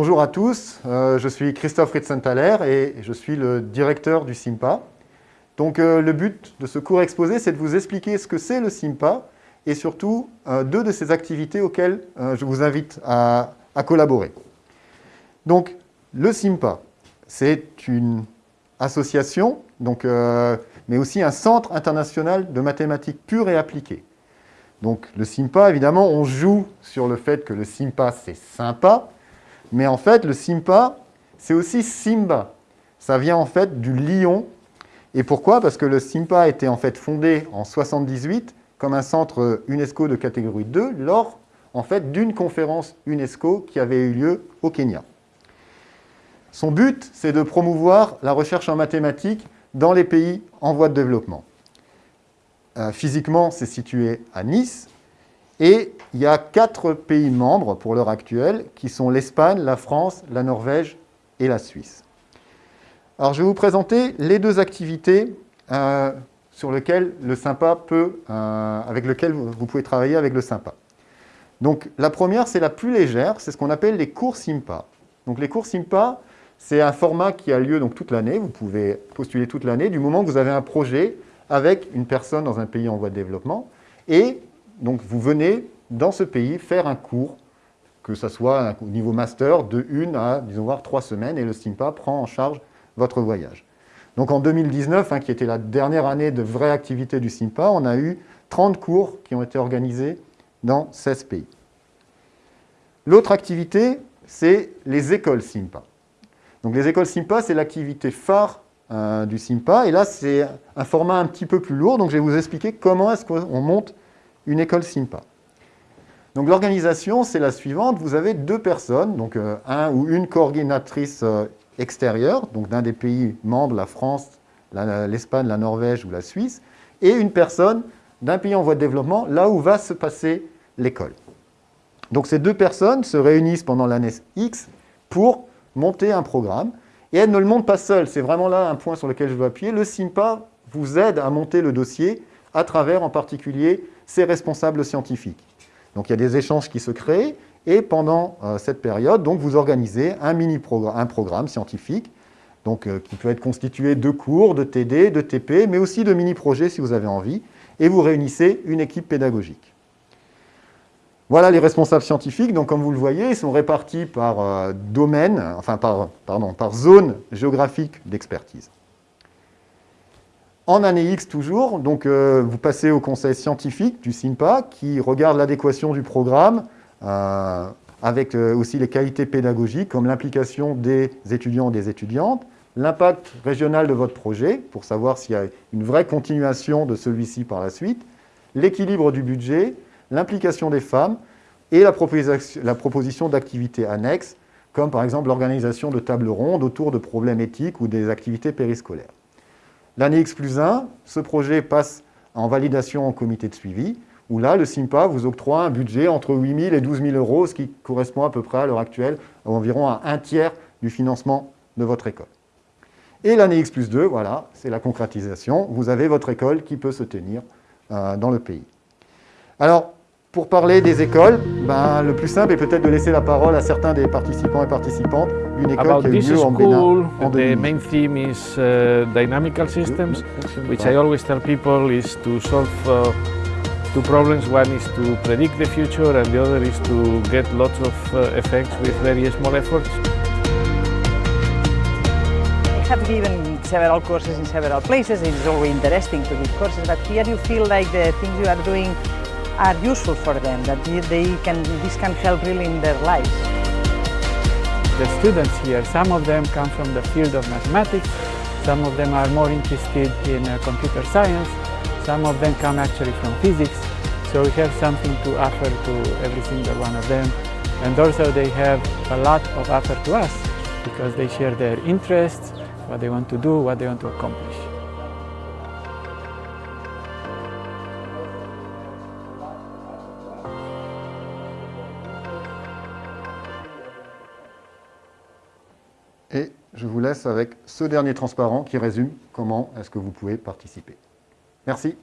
bonjour à tous, euh, je suis Christophe Ritzenthaler et je suis le directeur du SIMPA. Donc euh, le but de ce cours exposé, c'est de vous expliquer ce que c'est le SIMPA et surtout euh, deux de ces activités auxquelles je vous invite à, collaborer. Donc le SIMPA, c'est une association, mais aussi un centre international de mathématiques pures et appliquées. Donc le SIMPA, évidemment, on joue sur le fait que le SIMPA, c'est sympa, mais en fait, le SIMPA, c'est aussi Simba. Ça vient en fait du lion. Et pourquoi? Parce que le SIMPA a été en fait fondé en 78 comme un centre UNESCO de catégorie 2 lors en fait d'une conférence UNESCO qui avait eu lieu au Kenya. Son but, c'est de promouvoir la recherche en mathématiques dans les pays en voie de développement. Euh, physiquement, c'est situé à Nice, et il y a quatre pays membres pour l'heure actuelle, qui sont l'Espagne, la France, la Norvège et la Suisse. Alors, je vais vous présenter les deux activités euh, sur lesquelles le SYMPA peut, euh, avec lesquelles vous pouvez travailler avec le SYMPA. Donc, la première, c'est la plus légère, c'est ce qu'on appelle les cours SYMPA. Donc, les cours SYMPA, c'est un format qui a lieu donc, toute l'année, vous pouvez postuler toute l'année, du moment que vous avez un projet avec une personne dans un pays en voie de développement, et donc vous venez dans ce pays faire un cours, que ce soit au niveau master, de une à, disons voir, trois semaines, et le SIMPA prend en charge votre voyage. Donc en 2019, hein, qui était la dernière année de vraie activité du SIMPA, on a eu 30 cours qui ont été organisés dans 16 pays. L'autre activité, c'est les écoles SIMPA. Donc les écoles SIMPA, c'est l'activité phare euh, du SIMPA, et là c'est un format un petit peu plus lourd, donc je vais vous expliquer comment est-ce qu'on monte une école SIMPA. Donc l'organisation, c'est la suivante. Vous avez deux personnes, donc euh, un ou une coordinatrice euh, extérieure, donc d'un des pays membres, la France, l'Espagne, la, Norvège ou la Suisse, et une personne d'un pays en voie de développement, là où va se passer l'école. Donc ces deux personnes se réunissent pendant l'année X pour monter un programme, et elles ne le montent pas seules, c'est vraiment là un point sur lequel je veux appuyer. Le SIMPA vous aide à monter le dossier à travers en particulier ses responsables scientifiques. Donc il y a des échanges qui se créent, et pendant euh, cette période, donc, vous organisez un mini-programme un programme scientifique, donc, euh, qui peut être constitué de cours, de TD, de TP, mais aussi de mini-projets si vous avez envie, et vous réunissez une équipe pédagogique. Voilà les responsables scientifiques, donc comme vous le voyez, ils sont répartis par euh, domaine, enfin par, pardon, par zone géographique d'expertise. En année X toujours, donc euh, vous passez au conseil scientifique du SIMPA qui regarde l'adéquation du programme euh, avec euh, aussi les qualités pédagogiques comme l'implication des étudiants et des étudiantes, l'impact régional de votre projet pour savoir s'il y a une vraie continuation de celui-ci par la suite, l'équilibre du budget, l'implication des femmes et la proposition, la proposition d'activités annexes comme par exemple l'organisation de tables rondes autour de problèmes éthiques ou des activités périscolaires. L'année X plus 1, ce projet passe en validation en comité de suivi, où là, le SIMPA vous octroie un budget entre 8 000 et 12 000 euros, ce qui correspond à peu près à l'heure actuelle à environ à un tiers du financement de votre école. Et l'année X plus 2, voilà, c'est la concrétisation. Vous avez votre école qui peut se tenir euh, dans le pays. Alors, pour parler des écoles, ben, le plus simple est peut-être de laisser la parole à certains des participants et participantes d'une école About qui a eu lieu en school, Bénin en the 2000. main theme is uh, dynamical systems, which I always tell people is to solve uh, two problems. One is to predict the future and the other is to get lots of uh, effects with very small efforts. I have given several courses in several places. It is always interesting to give courses, but here you feel like the things you are doing are useful for them, that they- can, this can help really in their lives. the students here. Some of them come from the field of mathematics, some of them are more interested in uh, computer science, some of them come actually from physics. So we have something to offer to every single one of them. And also they have a lot of offer to us because they share their interests, what they want to do, what they want to accomplish. Et je vous laisse avec ce dernier transparent qui résume comment est-ce que vous pouvez participer. Merci.